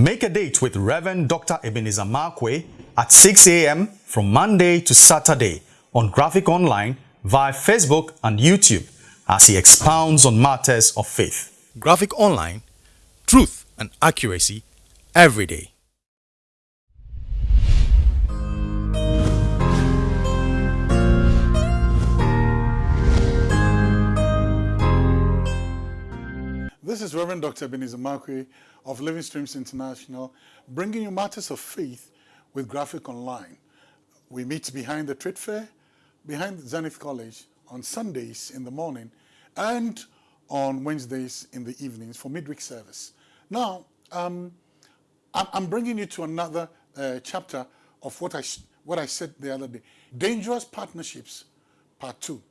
Make a date with Reverend Dr. Ebenezer Markwei at 6 a.m. from Monday to Saturday on Graphic Online via Facebook and YouTube as he expounds on matters of faith. Graphic Online, truth and accuracy every day. This is Reverend Dr. Ebenezer Markwei of Living Streams International, bringing you matters of faith with Graphic Online. We meet behind the trade fair, behind Zenith College on Sundays in the morning and on Wednesdays in the evenings for midweek service. Now, um, I'm bringing you to another uh, chapter of what I, what I said the other day. Dangerous Partnerships, Part 2.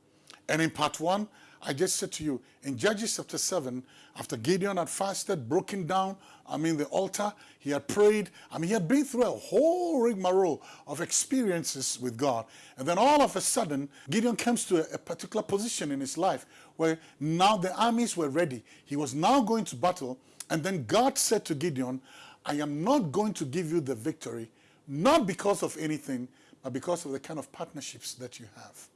And in Part 1, I just said to you, in Judges chapter 7, after Gideon had fasted, broken down, I mean the altar, he had prayed, I mean he had been through a whole rigmarole of experiences with God. And then all of a sudden, Gideon comes to a, a particular position in his life where now the armies were ready. He was now going to battle, and then God said to Gideon, I am not going to give you the victory, not because of anything, but because of the kind of partnerships that you have.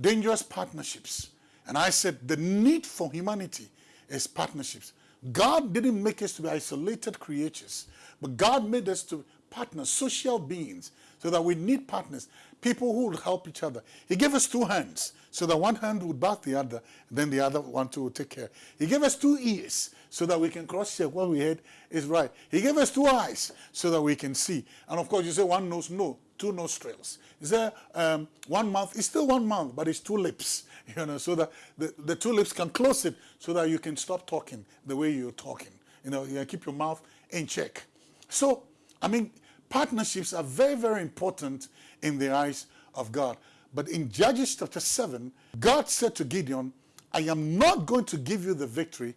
Dangerous partnerships. And I said the need for humanity is partnerships. God didn't make us to be isolated creatures, but God made us to partners, social beings, so that we need partners, people who will help each other. He gave us two hands, so that one hand would back the other, then the other one to take care. He gave us two ears, so that we can cross-check what we heard is right. He gave us two eyes, so that we can see. And of course, you say one nose, no, two nostrils. Is there um, one mouth? It's still one mouth, but it's two lips, you know, so that the, the two lips can close it so that you can stop talking the way you're talking. You know, you keep your mouth in check. So, I mean, partnerships are very, very important in the eyes of God. But in Judges chapter 7, God said to Gideon, I am not going to give you the victory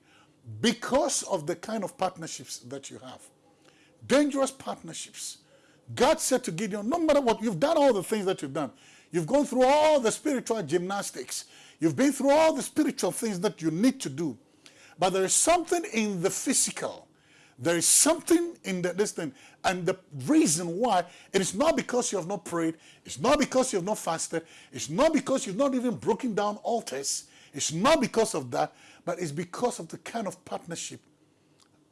because of the kind of partnerships that you have. Dangerous partnerships. God said to Gideon, no matter what, you've done all the things that you've done. You've gone through all the spiritual gymnastics. You've been through all the spiritual things that you need to do. But there is something in the physical. There is something in the, this thing. And the reason why, it is not because you have not prayed. It's not because you have not fasted. It's not because you've not even broken down altars. It's not because of that, but it's because of the kind of partnership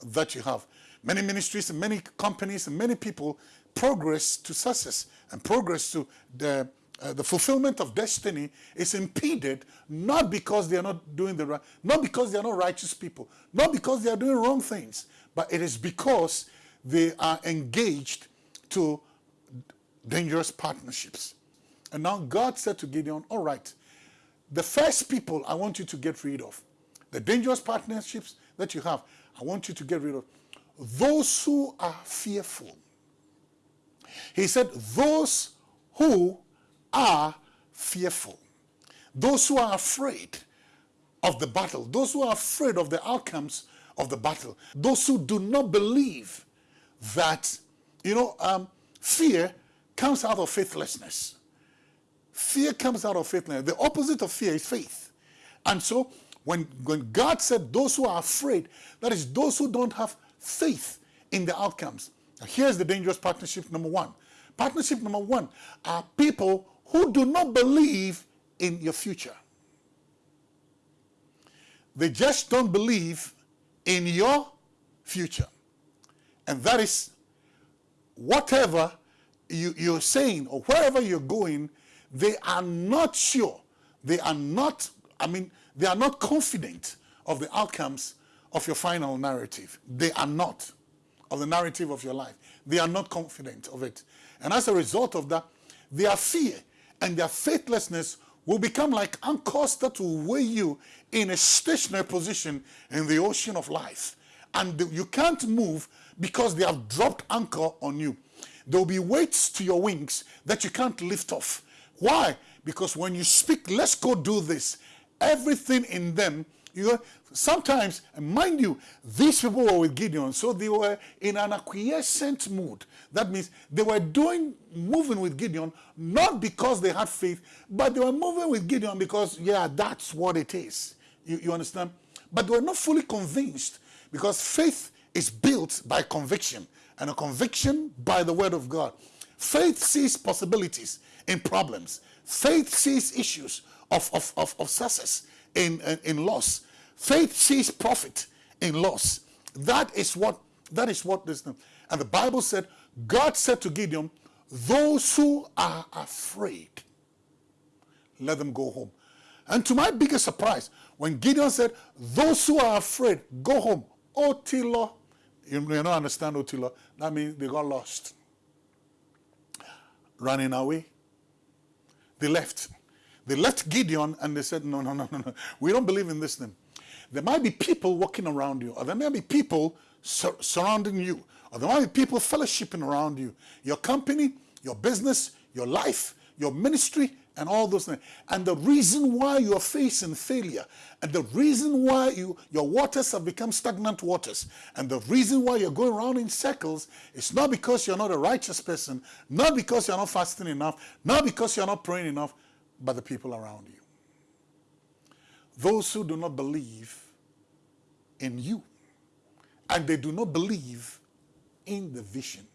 that you have. Many ministries and many companies and many people progress to success and progress to the uh, the fulfillment of destiny is impeded not because they are not doing the right, not because they are not righteous people, not because they are doing wrong things, but it is because they are engaged to dangerous partnerships. And now God said to Gideon, all right, the first people I want you to get rid of, the dangerous partnerships that you have, I want you to get rid of those who are fearful. He said, those who are fearful. Those who are afraid of the battle, those who are afraid of the outcomes of the battle, those who do not believe that, you know, um, fear comes out of faithlessness. Fear comes out of faithlessness. The opposite of fear is faith. And so when, when God said those who are afraid, that is those who don't have faith in the outcomes. Now here's the dangerous partnership number one. Partnership number one are people who do not believe in your future. They just don't believe in your future. And that is whatever you, you're saying or wherever you're going, they are not sure. They are not, I mean, they are not confident of the outcomes of your final narrative. They are not of the narrative of your life. They are not confident of it. And as a result of that, their fear and their faithlessness will become like anchors that will weigh you in a stationary position in the ocean of life. And you can't move because they have dropped anchor on you. There will be weights to your wings that you can't lift off. Why? Because when you speak, let's go do this, everything in them you know, sometimes, and mind you, these people were with Gideon, so they were in an acquiescent mood. That means they were doing, moving with Gideon, not because they had faith, but they were moving with Gideon because, yeah, that's what it is. You, you understand? But they were not fully convinced because faith is built by conviction, and a conviction by the word of God. Faith sees possibilities in problems. Faith sees issues of, of, of, of success in, in, in loss. Faith sees profit in loss. That is what that is what this and the Bible said, God said to Gideon, those who are afraid, let them go home. And to my biggest surprise, when Gideon said, those who are afraid, go home. Otilo, you, you don't understand Otilo, that means they got lost. Running away. They left. They left Gideon and they said, no, no, no, no, no. We don't believe in this thing. There might be people walking around you, or there may be people sur surrounding you, or there might be people fellowshipping around you. Your company, your business, your life, your ministry, and all those things. And the reason why you are facing failure, and the reason why you your waters have become stagnant waters, and the reason why you're going around in circles is not because you're not a righteous person, not because you're not fasting enough, not because you're not praying enough, but the people around you. Those who do not believe in you, and they do not believe in the vision.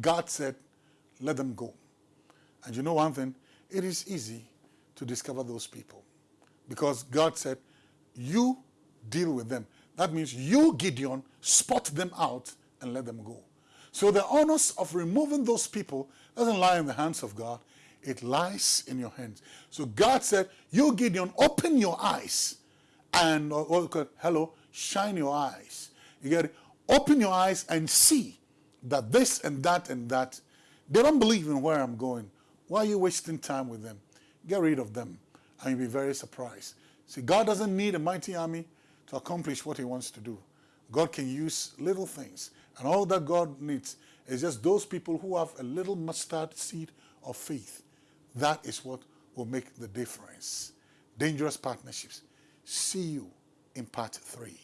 God said, let them go. And you know one thing? It is easy to discover those people. Because God said, you deal with them. That means you, Gideon, spot them out and let them go. So the honors of removing those people doesn't lie in the hands of God. It lies in your hands. So God said, you, Gideon, open your eyes and, uh, oh, or, or, hello, shine your eyes. You get it? Open your eyes and see that this and that and that, they don't believe in where I'm going. Why are you wasting time with them? Get rid of them and you'll be very surprised. See, God doesn't need a mighty army to accomplish what he wants to do. God can use little things. And all that God needs is just those people who have a little mustard seed of faith. That is what will make the difference. Dangerous partnerships. See you in part three.